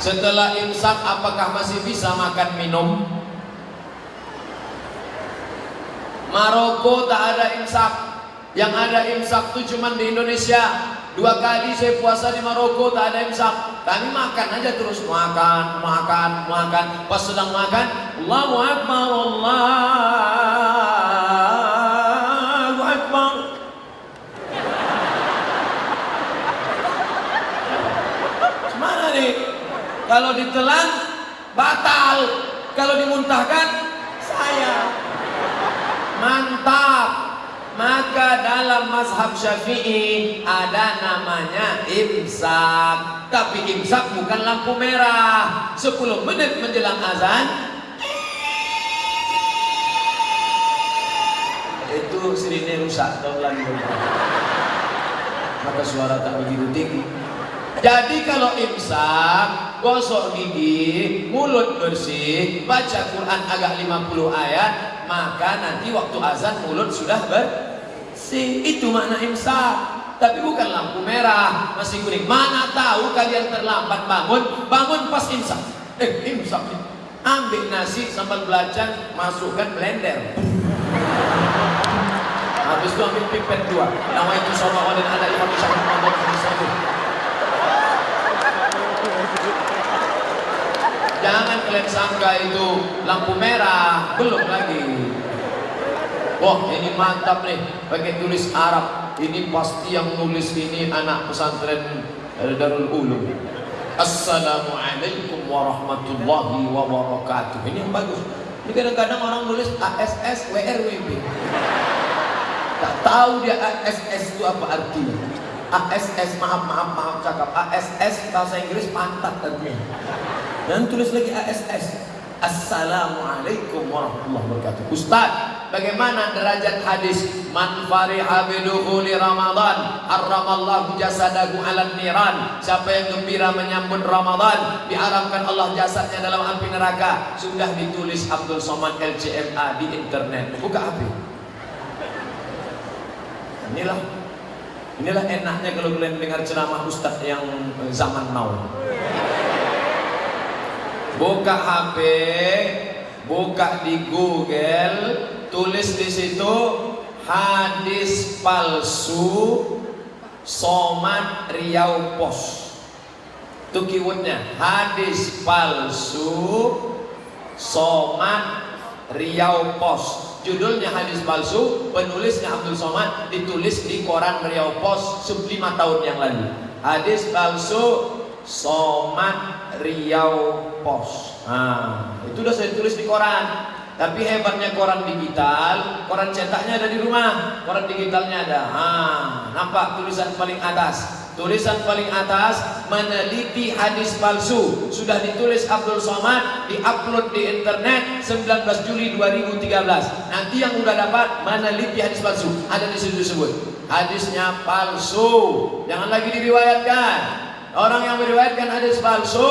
setelah imsak apakah masih bisa makan minum? Maroko tak ada imsak. Yang ada imsak itu cuma di Indonesia. Dua kali saya puasa di Maroko tak ada imsak. Kami makan aja terus. Makan makan makan. Pas sedang makan Allahu Akbar Allahu Akbar Gimana nih kalau ditelan batal. Kalau dimuntahkan saya. Mantap. Maka dalam mazhab syafi'i ada namanya imsak. Tapi imsak bukan lampu merah. 10 menit menjelang azan. Itu sirine rusak tahun lagi maka suara tak begitu tinggi jadi kalau imsak, gosok gigi, mulut bersih, baca Quran agak 50 ayat, maka nanti waktu azan mulut sudah bersih. Itu makna imsak. Tapi bukan lampu merah, masih kuning. Mana tahu kalian terlambat bangun, bangun pas imsak. Eh, imsak. Ambil nasi sambal belacan, masukkan blender. Habis itu ambil pipet dua. Nama itu sama dan ada imam syafi'i Muhammad bin Jangan kalian sangka itu lampu merah, belum lagi. Wah ini mantap nih, pakai tulis Arab. Ini pasti yang nulis ini anak pesantren Darul Ulum. Assalamualaikum warahmatullahi wabarakatuh. Ini yang bagus. Ini kadang-kadang orang nulis ASS WRWB. Tak tahu dia ASS itu apa artinya. ASS maaf maaf maaf cakap ASS bahasa Inggris pantat artinya dan tulis lagi ASS Assalamualaikum warahmatullahi wabarakatuh. Ustaz bagaimana derajat hadis? Man fariha bidukhuli Ramadan harramallahu jasadahu ala niran. Siapa yang gembira menyambut Ramadan diharamkan Allah jasadnya dalam api neraka. Sudah ditulis Abdul Somad LCMA di internet. Buka HP inilah inilah enaknya kalau kalian dengar ceramah Ustaz yang zaman now buka HP, buka di Google, tulis di situ hadis palsu Somad Riau Pos. Itu keywordnya hadis palsu Somad Riau Pos. Judulnya hadis palsu, penulisnya Abdul Somad ditulis di koran Riau Pos 5 tahun yang lalu. Hadis palsu Somad Riau Pos. Nah, itu udah saya tulis di koran. Tapi hebatnya koran digital, koran cetaknya ada di rumah, koran digitalnya ada. Ah, nampak tulisan paling atas. Tulisan paling atas meneliti hadis palsu sudah ditulis Abdul Somad diupload di internet 19 Juli 2013. Nanti yang udah dapat meneliti hadis palsu ada di situ disebut hadisnya palsu. Jangan lagi diriwayatkan. Orang yang meriwayatkan hadis palsu,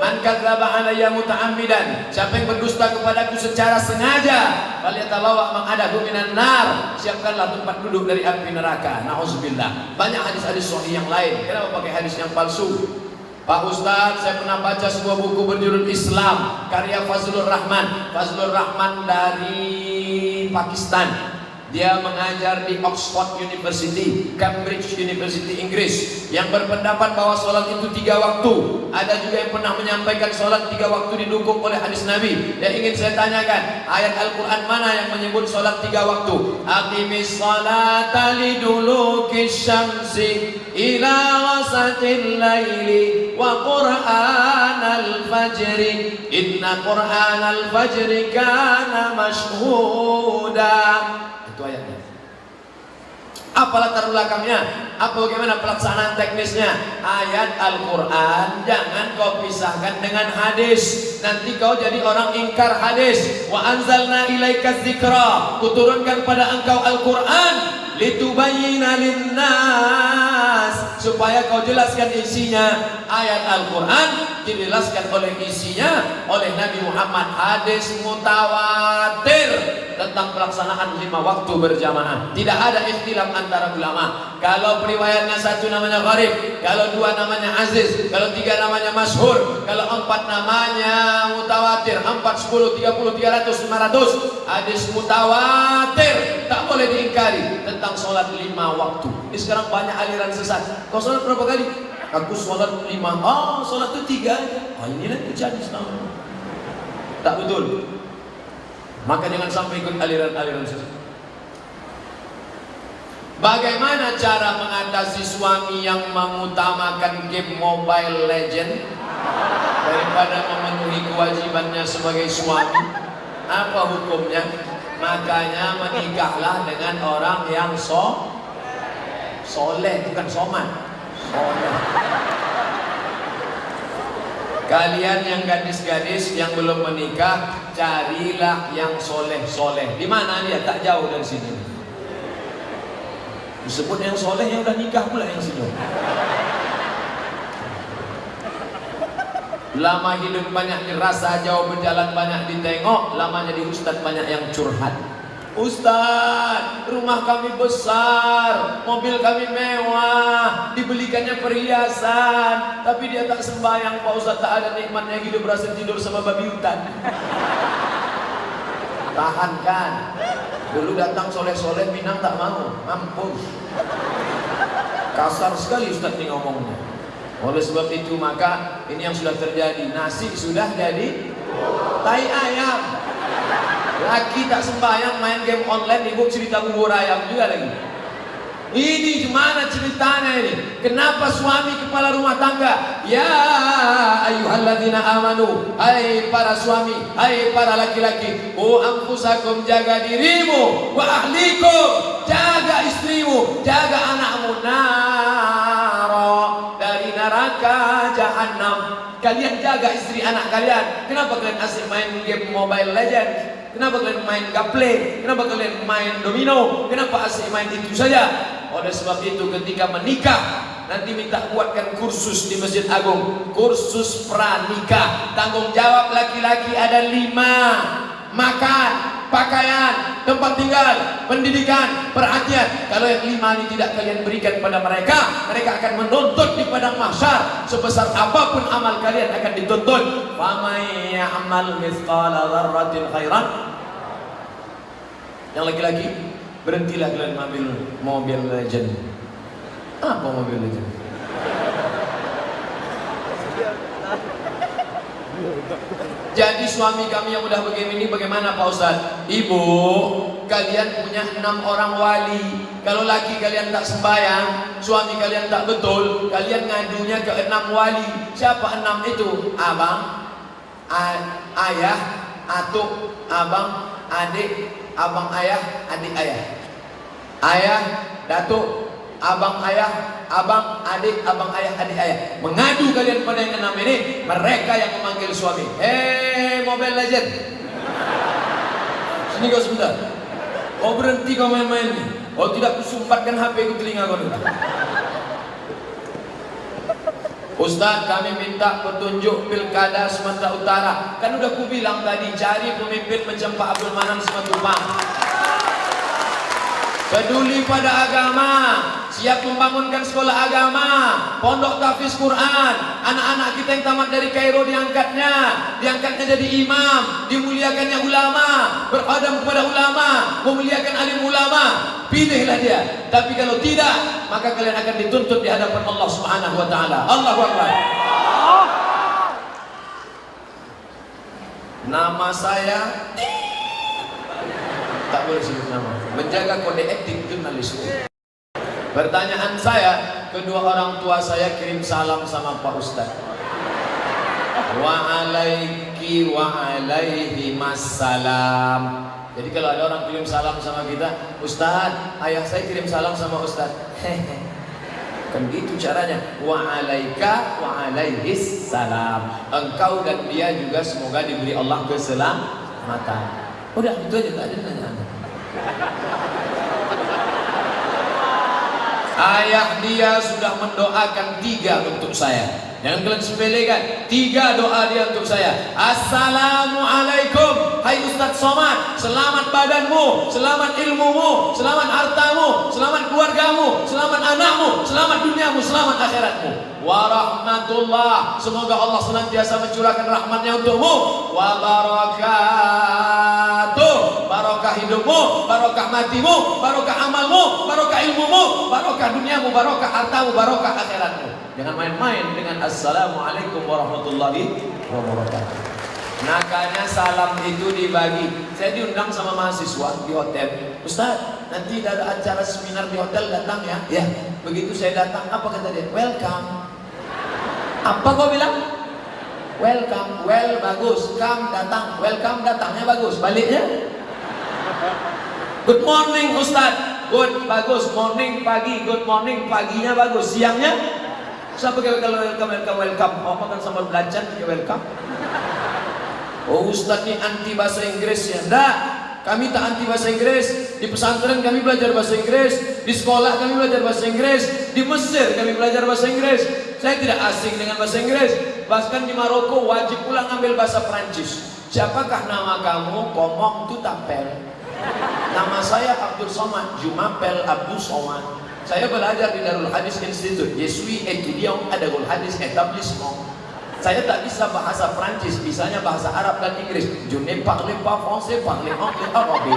man kadzdzaba alayya muta'ammidan. Siapa yang berdusta kepadaku secara sengaja, falyatabawa maq'adahu minan nar. Siapkanlah tempat duduk dari api neraka. Nauzubillah. Banyak hadis-hadis sahih yang lain. Kenapa pakai hadis yang palsu? Pak Ustadz, saya pernah baca sebuah buku berjudul Islam karya Fazlur Rahman. Fazlur Rahman dari Pakistan. Dia mengajar di Oxford University, Cambridge University Inggris yang berpendapat bahwa sholat itu tiga waktu. Ada juga yang pernah menyampaikan sholat tiga waktu didukung oleh hadis Nabi. Yang ingin saya tanyakan, ayat Al-Quran mana yang menyebut sholat tiga waktu? Aqimis salata liduluki syamsi ila wasatil laili wa qur'an al-fajri inna qur'an al-fajri kana mashhuda apa latar belakangnya? Apa bagaimana pelaksanaan teknisnya? Ayat Al-Quran jangan kau pisahkan dengan hadis. Nanti kau jadi orang ingkar hadis. Wa anzalna ilaika zikra kuturunkan pada engkau Al-Quran. Litubayyina linnas supaya kau jelaskan isinya. Ayat Al-Qur'an dijelaskan oleh isinya oleh Nabi Muhammad. Hadis mutawatir tentang pelaksanaan lima waktu berjamaah. Tidak ada ikhtilaf antara ulama. Kalau periwayatnya satu namanya gharib kalau dua namanya aziz kalau tiga namanya masyhur kalau empat namanya mutawatir empat, sepuluh, tiga puluh, tiga ratus, lima ratus. Hadis mutawatir tak boleh diingkari tentang sholat lima waktu. Ini sekarang banyak aliran sesat. Kau sholat berapa kali? Aku sholat lima oh sholat itu tiga oh inilah terjadi selama tak betul maka jangan sampai ikut aliran-aliran sesat. Bagaimana cara mengatasi suami yang mengutamakan game Mobile Legend daripada memenuhi kewajibannya sebagai suami? Apa hukumnya? Makanya menikahlah dengan orang yang so soleh, bukan soman. Kalian yang gadis-gadis yang belum menikah, carilah yang soleh-soleh. Di mana dia? Tak jauh dari sini. Disebut yang soleh yang udah nikah pula yang sini. Lama hidup banyak dirasa, jauh berjalan banyak ditengok, lama jadi ustaz banyak yang curhat. Ustaz, rumah kami besar, mobil kami mewah, dibelikannya perhiasan, tapi dia tak sembahyang, Pak Ustaz tak ada nikmatnya hidup berasa tidur sama babi hutan. Tahan kan? Dulu datang soleh-soleh Minang tak mau, mampus. Kasar sekali Ustaz ini ngomongnya. Oleh sebab itu maka ini yang sudah terjadi, nasi sudah jadi tai ayam. Laki tak sembahyang main game online ibu cerita bubur ayam juga lagi. Ini gimana ceritanya ini? Kenapa suami kepala rumah tangga? Ya ayyuhalladzina amanu, hai para suami, hai para laki-laki, ku anfusakum jaga dirimu, wa ahlikum jaga istrimu, jaga anakmu naro dari neraka jahanam. Kalian jaga istri anak kalian. Kenapa kalian asik main game Mobile Legends? Kenapa kalian main gaple? Kenapa kalian main domino? Kenapa asik main itu saja? Oleh sebab itu ketika menikah Nanti minta buatkan kursus di Masjid Agung Kursus pranikah Tanggung jawab laki-laki ada lima Makan, pakaian, tempat tinggal, pendidikan, perhatian. Kalau yang lima ini tidak kalian berikan pada mereka, mereka akan menuntut di padang mahsyar. Sebesar apa pun amal kalian akan dituntut. amal mithqala dzarratin khairan. Yang lagi-lagi, berhentilah kalian mobil mobil legend. Apa mobil legend? Jadi suami kami yang udah begini bagaimana Pak Ustaz? Ibu, kalian punya enam orang wali. Kalau laki kalian tak sembahyang, suami kalian tak betul, kalian ngadunya ke enam wali. Siapa enam itu? Abang, ayah, atuk, abang, adik, abang ayah, adik ayah. Ayah, datuk, abang ayah, abang adik, abang ayah, adik ayah. Mengadu kalian pada yang enam ini, mereka yang memanggil suami. Hei, Mobile Legend. Sini kau sebentar. Kau berhenti kau main-main ni. Kau tidak kusumpatkan HP ke telinga kau ni. Ustaz kami minta petunjuk pilkada Sumatera Utara Kan udah ku bilang tadi cari pemimpin macam Pak Abdul Manan Simatupang Peduli pada agama, siap membangunkan sekolah agama, pondok tahfiz Quran, anak-anak kita yang tamat dari Kairo diangkatnya, diangkatnya jadi imam, dimuliakannya ulama, berkhadam kepada ulama, memuliakan alim ulama, pilihlah dia. Tapi kalau tidak, maka kalian akan dituntut di hadapan Allah Subhanahu wa taala. Allahu akbar. Nama saya tak boleh sebut nama menjaga kode etik jurnalisme pertanyaan saya kedua orang tua saya kirim salam sama Pak Ustaz. Wa alaiki wa alaihi masalam jadi kalau ada orang kirim salam sama kita Ustaz, ayah saya kirim salam sama Ustaz. Kan gitu caranya. Wa alaika wa alaihi salam. Engkau dan dia juga semoga diberi Allah keselamatan. Udah itu aja tak ada nanya Ayah dia sudah mendoakan tiga untuk saya. Jangan kalian sepelekan. Tiga doa dia untuk saya. Assalamualaikum. Hai Ustaz Somad. Selamat badanmu. Selamat ilmumu. Selamat hartamu. Selamat keluargamu. Selamat anakmu. Selamat duniamu. Selamat akhiratmu. Warahmatullah. Semoga Allah senantiasa mencurahkan rahmatnya untukmu. Wabarakatuh. Barokah hidupmu. Barokah matimu. Barokah amalmu. Barokah ilmumu. Barokah duniamu. Barokah hartamu. Barokah akhiratmu. Jangan main-main dengan Assalamualaikum warahmatullahi wabarakatuh. Nakanya salam itu dibagi. Saya diundang sama mahasiswa di hotel. Ustaz, nanti ada acara seminar di hotel datang ya? Ya. Begitu saya datang, apa kata dia? Welcome. Apa kau bilang? Welcome, well bagus, come datang, welcome datangnya bagus, baliknya. Good morning Ustaz, good bagus, morning pagi, good morning paginya bagus, siangnya Siapa kalau welcome, welcome, welcome. Oh, makan sambal belacan, ya welcome. Oh, Ustaz ini anti bahasa Inggris ya. Enggak. Kami tak anti bahasa Inggris. Di pesantren kami belajar bahasa Inggris. Di sekolah kami belajar bahasa Inggris. Di Mesir kami belajar bahasa Inggris. Saya tidak asing dengan bahasa Inggris. Bahkan di Maroko wajib pula ngambil bahasa Prancis. Siapakah nama kamu? Komong Tutapel. Nama saya Abdul Somad. Jumapel Abdul Somad. Saya belajar di Darul Hadis Institute. Étudiant à Darul Hadis Etablissement. Saya tak bisa bahasa Prancis, bisanya bahasa Arab dan Inggris. Je ne parle pas français, parle anglais, arabe.